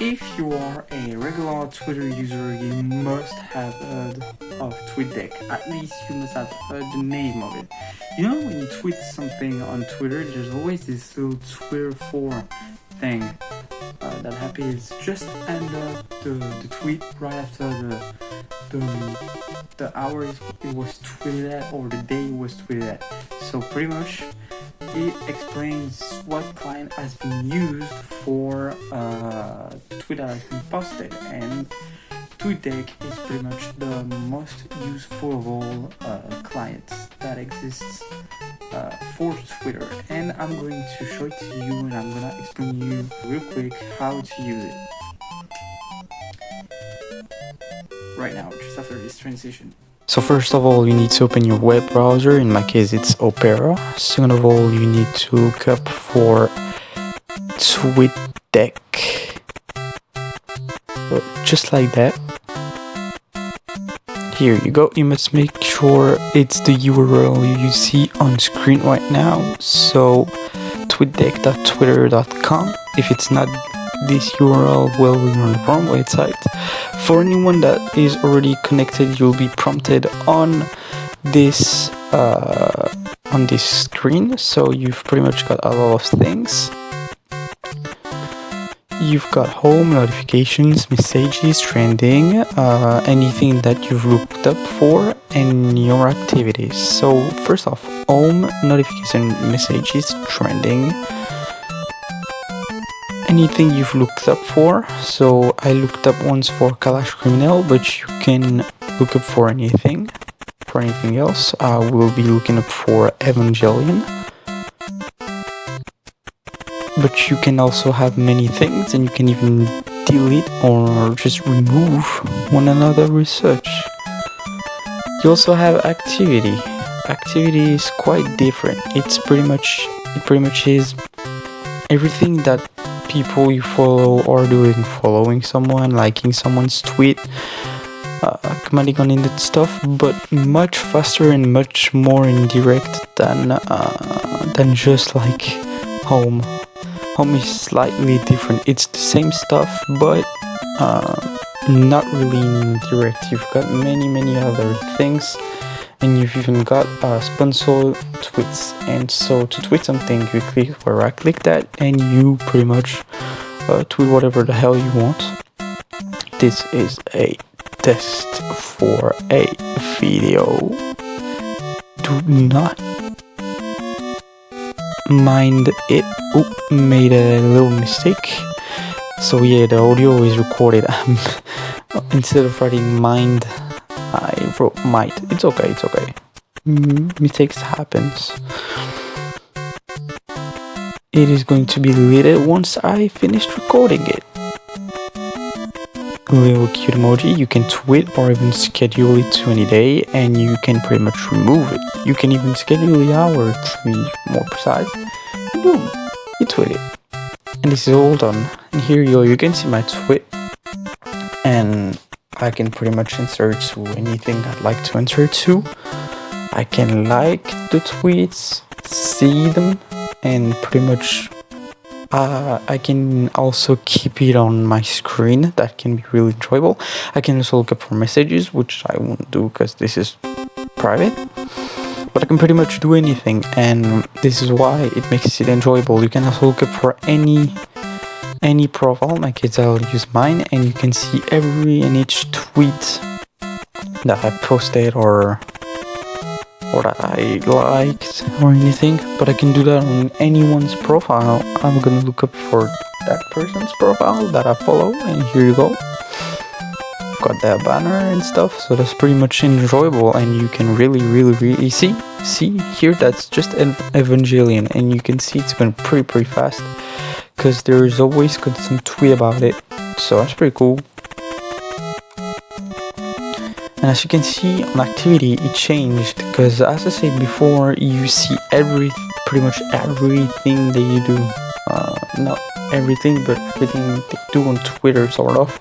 if you are a regular Twitter user, you must have heard of TweetDeck. At least you must have heard the name of it. You know, when you tweet something on Twitter, there's always this little Twitter 4 thing uh, that happens just under the, the tweet, right after the, the, the hour it was tweeted at or the day it was tweeted at. So pretty much it explains what client has been used for uh, tweet that has been posted and TweetDeck is pretty much the most useful of all uh, clients that exists uh, for Twitter and I'm going to show it to you and I'm gonna explain you real quick how to use it right now just after this transition. So first of all, you need to open your web browser. In my case, it's Opera. Second of all, you need to look up for TweetDeck. Just like that. Here you go. You must make sure it's the URL you see on screen right now. So tweetdeck.twitter.com. If it's not this URL, will you're on the wrong website. For anyone that is already connected, you'll be prompted on this uh, on this screen. So you've pretty much got a lot of things. You've got home, notifications, messages, trending, uh, anything that you've looked up for, and your activities. So first off, home, notification, messages, trending, anything you've looked up for. So I looked up once for Kalash Criminel, but you can look up for anything. For anything else, I will be looking up for Evangelion. But you can also have many things and you can even delete or just remove one another research. You also have activity. Activity is quite different. It's pretty much it pretty much is everything that people you follow are doing following someone liking someone's tweet uh, commenting on that stuff but much faster and much more indirect than uh, than just like home. Home is slightly different. It's the same stuff but uh, not really indirect. You've got many many other things and you've even got uh, sponsor tweets and so to tweet something you click where I click that and you pretty much uh, tweet whatever the hell you want. This is a test for a video. Do not mind it. Oh made a little mistake. So yeah the audio is recorded. Instead of writing mind I wrote might. It's okay, it's okay. Mm, mistakes happens. It is going to be deleted once I finished recording it. Little cute emoji, you can tweet or even schedule it to any day and you can pretty much remove it. You can even schedule the hour to be more precise. And boom, you tweet it. And this is all done. And here you go, you can see my tweet. And I can pretty much insert to anything I'd like to insert to. I can like the tweets, see them, and pretty much uh, I can also keep it on my screen. That can be really enjoyable. I can also look up for messages, which I won't do because this is private. But I can pretty much do anything, and this is why it makes it enjoyable. You can also look up for any any profile my kids I'll use mine and you can see every and each tweet that I posted or that I liked or anything but I can do that on anyone's profile. I'm gonna look up for that person's profile that I follow and here you go. Got that banner and stuff so that's pretty much enjoyable and you can really really really see see here that's just an Evangelion and you can see it's going pretty pretty fast because there's always constant tweet about it so that's pretty cool. And as you can see on activity it changed because as I said before you see every pretty much everything that you do. Uh, not everything but everything they do on Twitter sort of.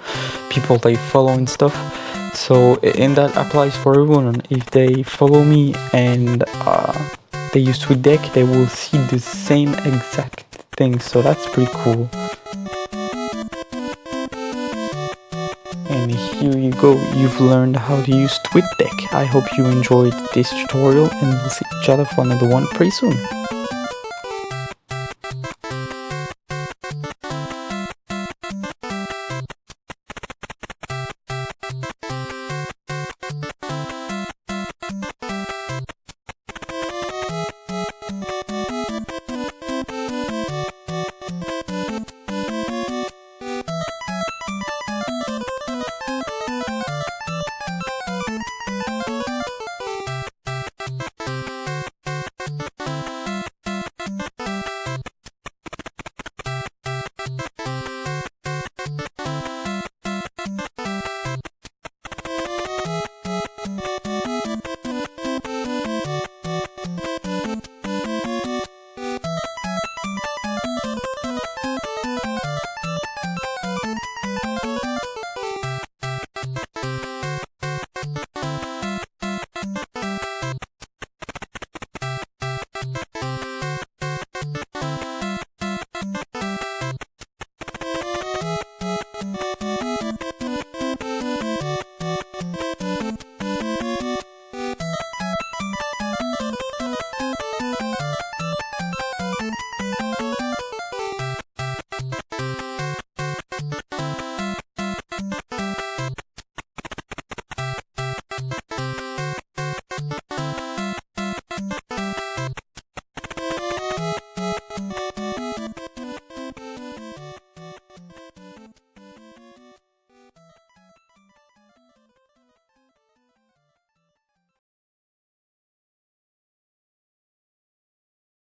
People they follow and stuff. So and that applies for everyone. If they follow me and uh, they use TweetDeck they will see the same exact things, so that's pretty cool. And here you go, you've learned how to use TweetDeck. I hope you enjoyed this tutorial and we'll see each other for another one pretty soon.